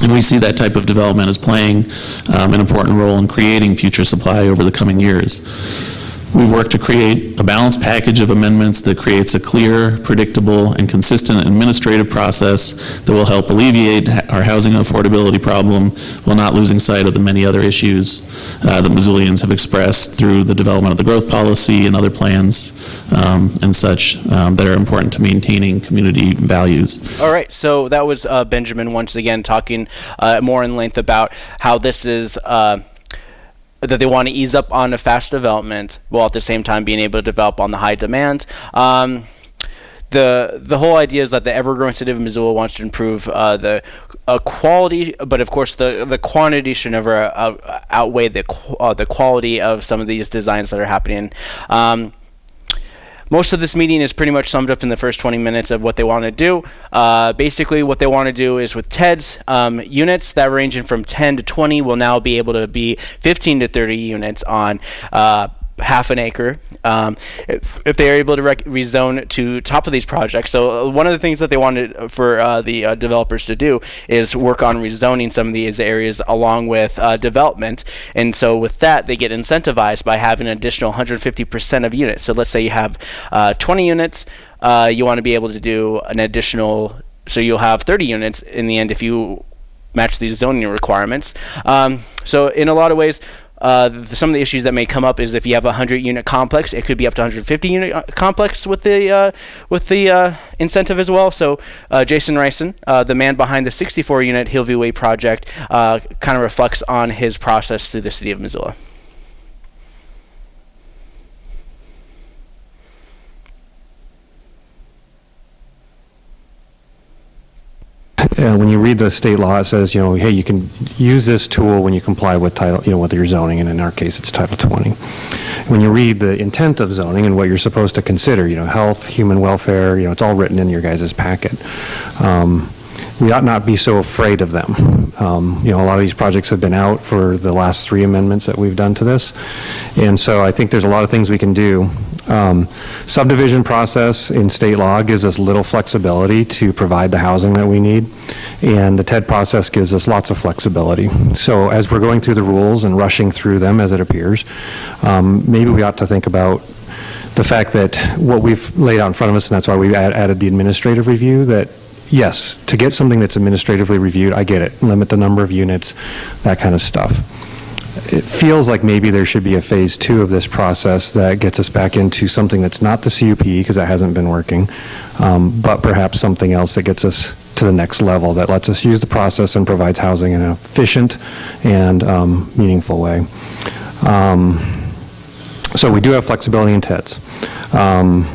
And we see that type of development as playing um, an important role in creating future supply over the coming years. We've worked to create a balanced package of amendments that creates a clear, predictable, and consistent administrative process that will help alleviate our housing affordability problem while not losing sight of the many other issues uh, that Missoulians have expressed through the development of the growth policy and other plans um, and such um, that are important to maintaining community values. All right, so that was uh, Benjamin once again talking uh, more in length about how this is uh, that they want to ease up on the fast development while at the same time being able to develop on the high demand. Um, the the whole idea is that the ever-growing city of Missoula wants to improve uh, the uh, quality, but of course the the quantity should never uh, outweigh the qu uh, the quality of some of these designs that are happening. Um, most of this meeting is pretty much summed up in the first 20 minutes of what they want to do. Uh, basically, what they want to do is with TED's um, units that ranging from 10 to 20 will now be able to be 15 to 30 units on uh, half an acre um, if, if, they are able to rezone to top of these projects. So uh, one of the things that they wanted for uh, the uh, developers to do is work on rezoning some of these areas along with uh, development. And so with that, they get incentivized by having an additional 150% of units. So let's say you have uh, 20 units, uh, you want to be able to do an additional, so you'll have 30 units in the end if you match these zoning requirements. Um, so in a lot of ways, uh, the, some of the issues that may come up is if you have a 100 unit complex, it could be up to 150 unit uh, complex with the uh, with the uh, incentive as well. So uh, Jason Rison, uh, the man behind the 64 unit Hillview Way project, kind of reflects on his process through the city of Missoula. Uh, when you read the state law, it says, you know, hey, you can use this tool when you comply with title, you know, with your zoning, and in our case, it's Title 20. When you read the intent of zoning and what you're supposed to consider, you know, health, human welfare, you know, it's all written in your guys' packet. Um, we ought not be so afraid of them. Um, you know, a lot of these projects have been out for the last three amendments that we've done to this. And so I think there's a lot of things we can do. Um, subdivision process in state law gives us little flexibility to provide the housing that we need. And the TED process gives us lots of flexibility. So as we're going through the rules and rushing through them as it appears, um, maybe we ought to think about the fact that what we've laid out in front of us, and that's why we added the administrative review, that yes, to get something that's administratively reviewed, I get it. Limit the number of units, that kind of stuff. It feels like maybe there should be a phase two of this process that gets us back into something that's not the CUP, because that hasn't been working, um, but perhaps something else that gets us to the next level, that lets us use the process and provides housing in an efficient and um, meaningful way. Um, so we do have flexibility in TEDS. Um,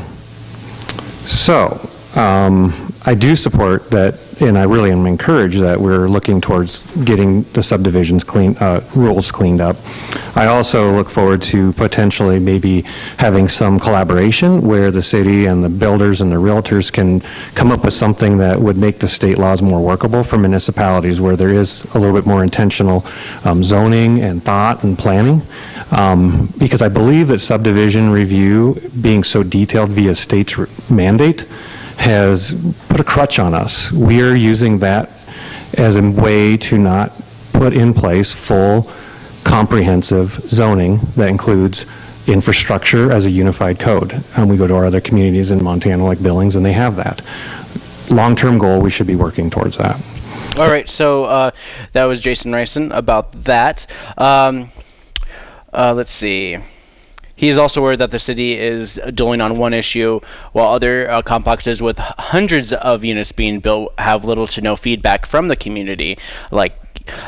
so, um, I do support that, and I really am encouraged that we're looking towards getting the subdivisions clean, uh, rules cleaned up. I also look forward to potentially maybe having some collaboration where the city and the builders and the realtors can come up with something that would make the state laws more workable for municipalities where there is a little bit more intentional um, zoning and thought and planning. Um, because I believe that subdivision review being so detailed via state's mandate has put a crutch on us. We are using that as a way to not put in place full comprehensive zoning that includes infrastructure as a unified code. And we go to our other communities in Montana like Billings and they have that. Long-term goal, we should be working towards that. All right, so uh, that was Jason Rison about that. Um, uh, let's see. He is also worried that the city is dulling on one issue, while other uh, complexes with hundreds of units being built have little to no feedback from the community, like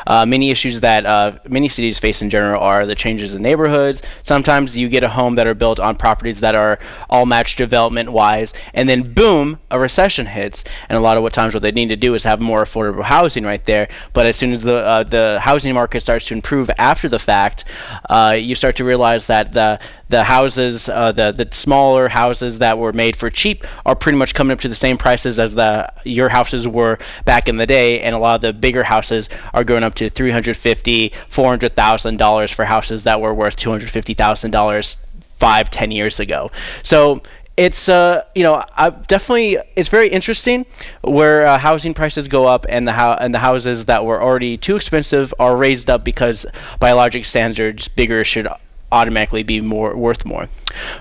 uh, many issues that uh, many cities face in general are the changes in neighborhoods. Sometimes you get a home that are built on properties that are all matched development wise, and then boom, a recession hits. And a lot of what times what they need to do is have more affordable housing right there. But as soon as the uh, the housing market starts to improve after the fact, uh, you start to realize that the the houses, uh, the the smaller houses that were made for cheap, are pretty much coming up to the same prices as the your houses were back in the day, and a lot of the bigger houses are going up to three hundred fifty, four hundred thousand dollars for houses that were worth two hundred fifty thousand dollars five, ten years ago. So it's uh you know I definitely it's very interesting where uh, housing prices go up and the how and the houses that were already too expensive are raised up because biologic standards bigger should automatically be more worth more.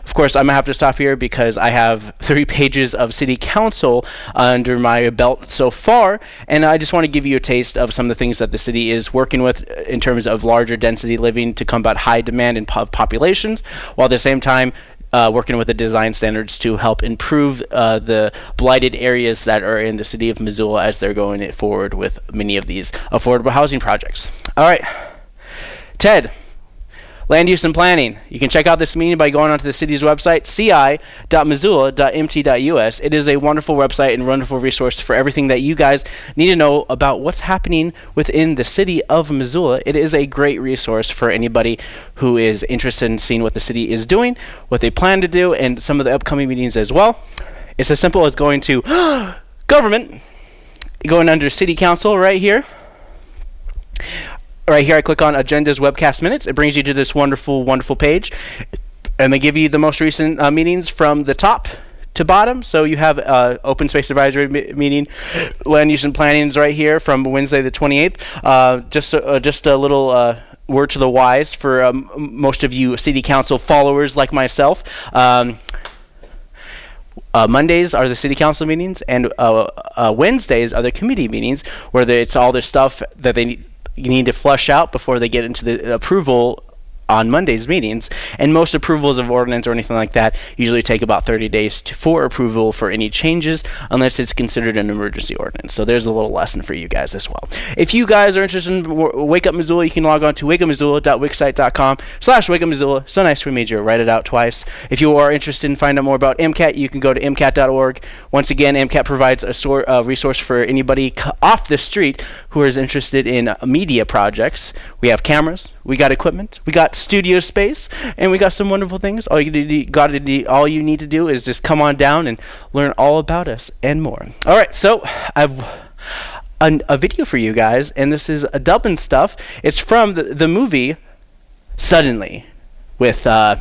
Of course, I'm gonna have to stop here because I have three pages of city council under my belt so far, and I just want to give you a taste of some of the things that the city is working with in terms of larger density living to combat high demand in po- populations, while at the same time uh, working with the design standards to help improve uh, the blighted areas that are in the city of Missoula as they're going forward with many of these affordable housing projects. All right, Ted. Land use and planning. You can check out this meeting by going onto the city's website, ci.missoula.mt.us. It is a wonderful website and wonderful resource for everything that you guys need to know about what's happening within the city of Missoula. It is a great resource for anybody who is interested in seeing what the city is doing, what they plan to do, and some of the upcoming meetings as well. It's as simple as going to government, going under city council right here right here I click on agendas webcast minutes. It brings you to this wonderful, wonderful page. And they give you the most recent uh, meetings from the top to bottom. So you have uh, open space advisory me- meeting, land use and planning is right here from Wednesday the 28th. Uh, just uh, just a little uh, word to the wise for um, most of you city council followers like myself. Um, uh, Mondays are the city council meetings, and uh, uh, Wednesdays are the committee meetings, where the, it's all the stuff that they need, need to flush out before they get into the approval on Monday's meetings, and most approvals of ordinance or anything like that usually take about 30 days to, for approval for any changes, unless it's considered an emergency ordinance. So there's a little lesson for you guys as well. If you guys are interested in Wake Up Missoula, you can log on to wakeupmissoula.wixsite.com slash wakeupmissoula. So nice we made you write it out twice. If you are interested in finding out more about MCAT, you can go to MCAT.org. Once again, MCAT provides a sort resource for anybody off the street who is interested in media projects. We have cameras, we got equipment, we got studio space, and we got some wonderful things. All you got to do, all you need to do is just come on down and learn all about us and more. All right, so I've an, a video for you guys, and this is a Dublin stuff. It's from the, the movie Suddenly with uh,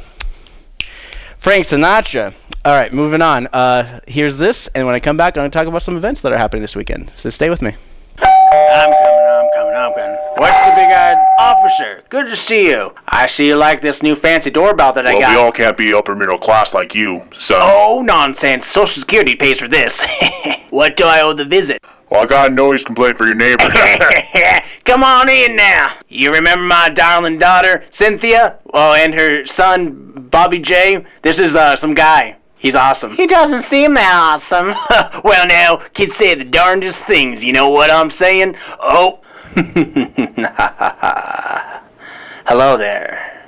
Frank Sinatra. All right, moving on. Uh, here's this, and when I come back, I'm going to talk about some events that are happening this weekend. So stay with me. What's the big eyed officer? Good to see you. I see you like this new fancy doorbell that I well, got. we all can't be upper middle class like you, so. Oh, nonsense. Social Security pays for this. what do I owe the visit? Well, I got a noise complaint for your neighbor. Come on in now. You remember my darling daughter, Cynthia? Oh, and her son, Bobby J? This is uh, some guy. He's awesome. He doesn't seem that awesome. well, now, kids say the darndest things. You know what I'm saying? Oh. Hello there.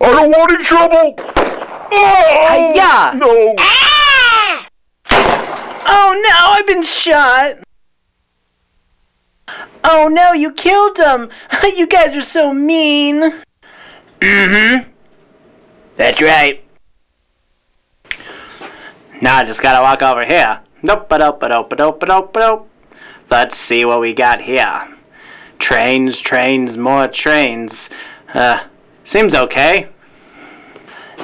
I don't want any trouble. Oh, yeah. No. Oh no, I've been shot. Oh no, you killed him. you guys are so mean. Mm-hmm. That's right. Now I just gotta walk over here. Nope, ba dope, ba dope, ba dope, ba dope, ba dope. Let's see what we got here. Trains, trains, more trains. Uh, seems okay.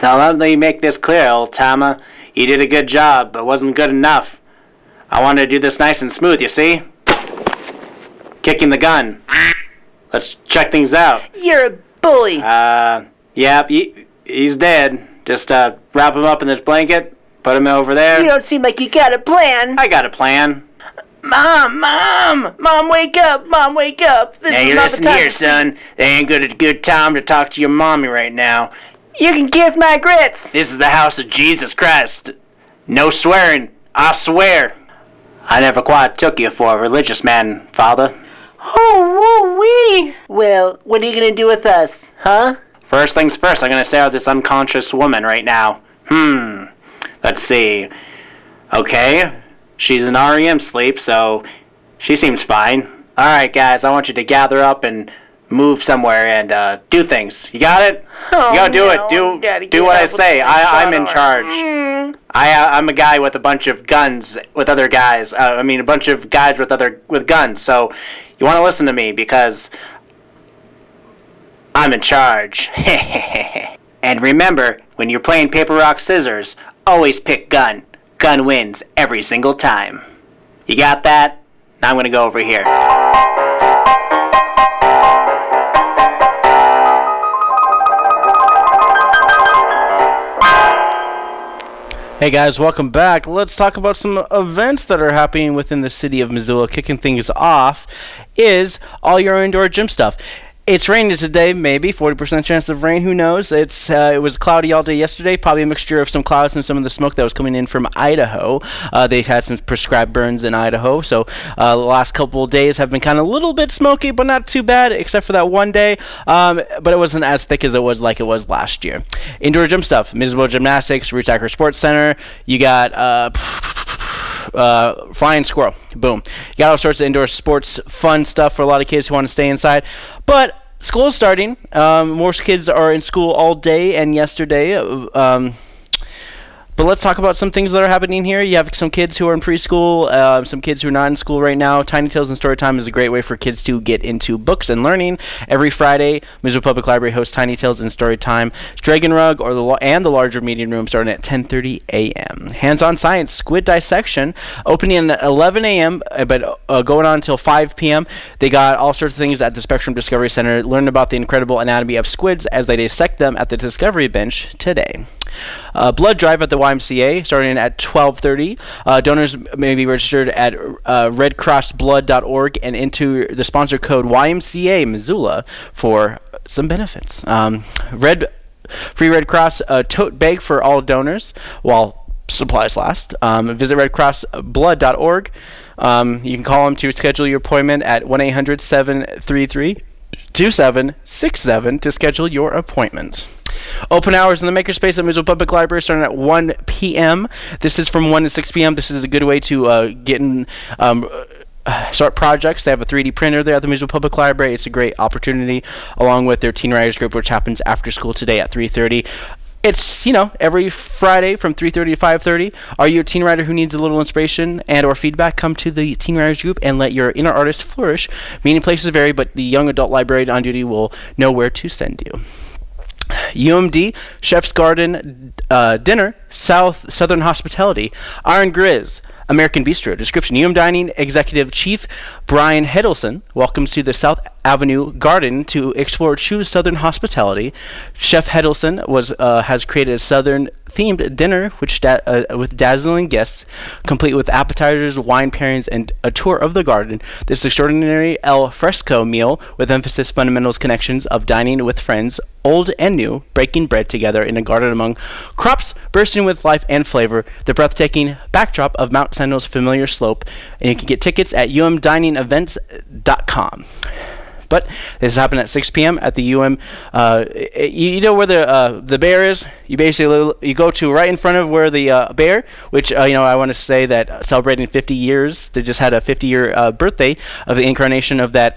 Now let me make this clear, old timer. You did a good job, but wasn't good enough. I wanted to do this nice and smooth, you see? Kicking the gun. Let's check things out. You're a bully. Uh, yep, he, he's dead. Just, uh, wrap him up in this blanket, put him over there. You don't seem like you got a plan. I got a plan. Mom, mom, mom, wake up, mom, wake up. This now is you not listen the time. here, son. They ain't good a good time to talk to your mommy right now. You can kiss my grits. This is the house of Jesus Christ. No swearing. I swear. I never quite took you for a religious man, father. Oh, woo wee! Well, what are you gonna do with us, huh? First things first, I'm gonna stare at this unconscious woman right now. Hmm. Let's see. Okay. She's in REM sleep, so she seems fine. Alright, guys, I want you to gather up and move somewhere and uh, do things. You got it? Oh, you gotta do no, it. Do Daddy, do what I say. I, I'm in charge. Mm. I uh, I'm a guy with a bunch of guns with other guys. Uh, I mean, a bunch of guys with other with guns. So you want to listen to me because I'm in charge. and remember, when you're playing paper rock scissors, always pick gun. Gun wins every single time. You got that? Now I'm gonna go over here. Hey guys, welcome back. Let's talk about some events that are happening within the city of Missoula. Kicking things off is all your indoor gym stuff. It's raining today, maybe 40% chance of rain. Who knows? It's uh, it was cloudy all day yesterday. Probably a mixture of some clouds and some of the smoke that was coming in from Idaho. Uh, they've had some prescribed burns in Idaho, so uh, the last couple of days have been kind of a little bit smoky, but not too bad, except for that one day. Um, but it wasn't as thick as it was like it was last year. Indoor gym stuff: Missoula Gymnastics, Acre Sports Center. You got. Uh, flying squirrel. Boom. You got all sorts of indoor sports, fun stuff for a lot of kids who want to stay inside. But school is starting. Um, most kids are in school all day and yesterday. uh, Um, but let's talk about some things that are happening here. You have some kids who are in preschool, uh, some kids who are not in school right now. Tiny Tales and Storytime is a great way for kids to get into books and learning. Every Friday, Missoula Public Library hosts Tiny Tales and Storytime. Dragon Rug or the and the larger meeting room starting at 10:30 a.m. Hands-on science, squid dissection, opening at 11 a.m. uh, but uh, going on until 5 p.m. They got all sorts of things at the Spectrum Discovery Center. Learn about the incredible anatomy of squids as they dissect them at the Discovery Bench today. Uh, blood drive at the YMCA starting at 12:30. Uh, donors may be registered at uh, redcrossblood.org and into the sponsor code YMCA Missoula for some benefits. Um, Red Free Red Cross uh, tote bag for all donors while supplies last. Um, visit redcrossblood.org. Um, you can call them to schedule your appointment at 1 800 733 2767 to schedule your appointment. Open hours in the Makerspace at Missoula Public Library starting at 1 p.m. This is from 1 to 6 p.m. This is a good way to uh, get in. Um, uh, start projects. They have a 3D printer there at the Missoula Public Library. It's a great opportunity, along with their Teen Writers Group, which happens after school today at 3:30. It's you know every Friday from 3:30 to 5:30. Are you a teen writer who needs a little inspiration and/or feedback? Come to the Teen Writers Group and let your inner artist flourish. Meeting places vary, but the young adult librarian on duty will know where to send you. UMD Chef's Garden uh, Dinner South Southern Hospitality Iron Griz American Bistro. Description UM Dining Executive Chief Brian Hedelson welcomes to the South Avenue Garden to explore true Southern hospitality. Chef Hedelson was uh, has created a Southern themed dinner which da- uh, with dazzling guests, complete with appetizers, wine pairings, and a tour of the garden. This extraordinary al fresco meal with emphasis fundamentals connections of dining with friends, old and new, breaking bread together in a garden among crops bursting with life and flavor. The breathtaking backdrop of Mount Sentinel's familiar slope, and you can get tickets at umdiningevents.com. But this is happening at 6 p.m. at the UM. Uh, you, you know where the uh, the bear is. You basically you go to right in front of where the uh, bear, which uh, you know I want to say that uh, celebrating 50 years. They just had a 50 year uh, birthday of the incarnation of that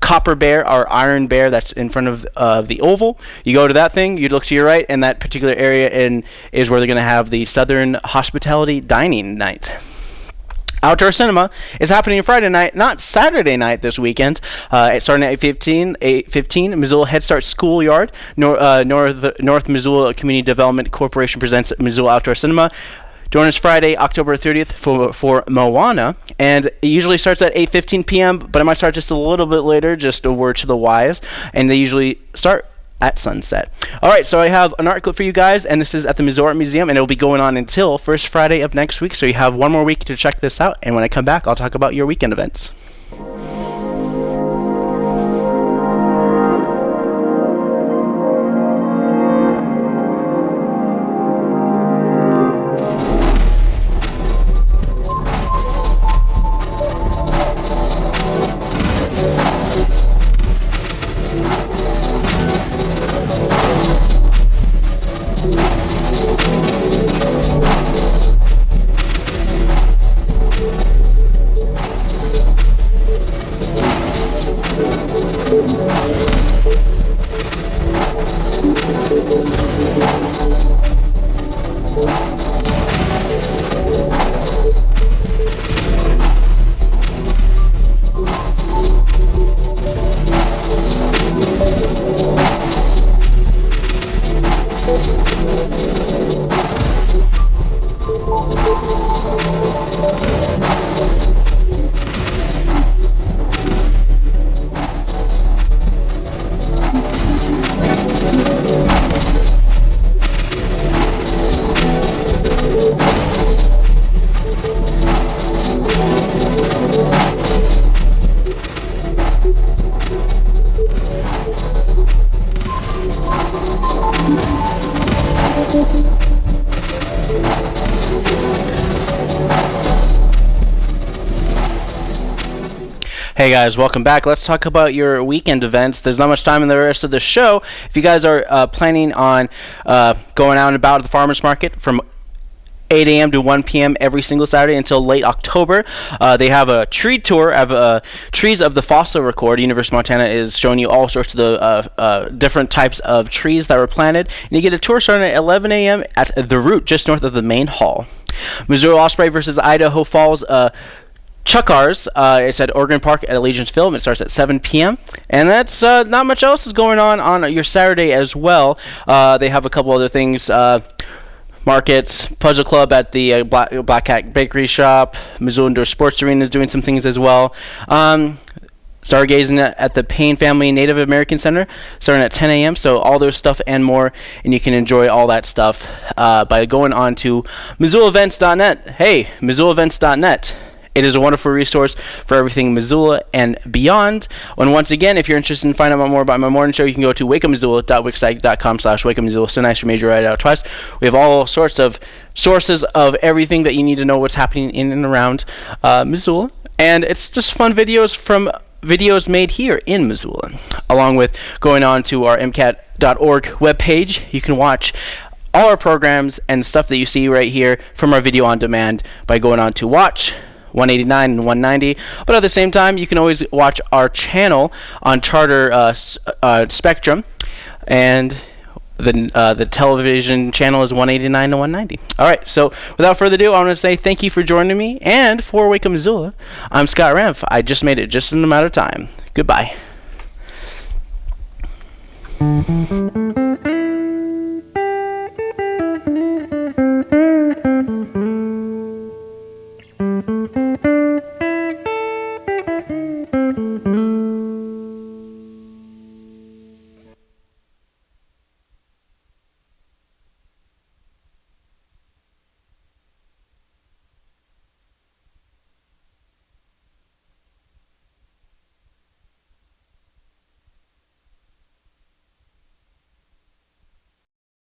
copper bear or iron bear that's in front of the oval. You go to that thing. You look to your right, and that particular area in is where they're going to have the Southern Hospitality Dining Night. Outdoor Cinema is happening Friday night, not Saturday night this weekend. Uh, it's starting at 8:15. 8:15. Missoula Head Start Schoolyard. Nor, uh, North North Missoula Community Development Corporation presents Missoula Outdoor Cinema. Join us Friday, October 30th for, for Moana, and it usually starts at 8:15 p.m. But it might start just a little bit later. Just a word to the wise, and they usually start at sunset. All right, so I have an article for you guys, and this is at the Missouri Museum, and it'll be going on until first Friday of next week. So you have one more week to check this out, and when I come back, I'll talk about your weekend events. Guys, welcome back. Let's talk about your weekend events. There's not much time in the rest of the show. If you guys are uh, planning on uh, going out and about at the farmers market from 8 a.m. to 1 p.m. every single Saturday until late October. Uh, they have a tree tour of uh, trees of the fossil record. University of Montana is showing you all sorts of the uh, uh, different types of trees that were planted, and you get a tour starting at 11 a.m. at the root, just north of the main hall. Missouri Osprey versus Idaho Falls. Chukars. Uh, it's at Ogren Park at Allegiance Field. It starts at 7 p.m. And that's uh, not much else is going on on your Saturday as well. Uh, they have a couple other things. Uh, markets, Puzzle Club at the uh, Black, Black Cat Bakery Shop, Missoula Indoor Sports Arena is doing some things as well. Um, stargazing at, the Payne Family Native American Center starting at 10 a.m. So all their stuff and more, and you can enjoy all that stuff uh, by going on to MissoulaEvents.net. Hey, MissoulaEvents.net. It is a wonderful resource for everything Missoula and beyond. And once again, if you're interested in finding out more about my morning show, you can go to wakeupmissoula.wixsite.com slash wakeupmissoula. So nice for me to write it out twice. We have all sorts of sources of everything that you need to know what's happening in and around uh, Missoula. And it's just fun videos from videos made here in Missoula. Along with going on to our MCAT.org webpage, you can watch all our programs and stuff that you see right here from our video on demand by going on to watch 189 and 190. But at the same time, you can always watch our channel on Charter uh, uh, Spectrum, and the uh, the television channel is 189 to 190. All right. So without further ado, I want to say thank you for joining me, and for Wake Up Missoula, I'm Scott Renf. I just made it just in a matter of time. Goodbye.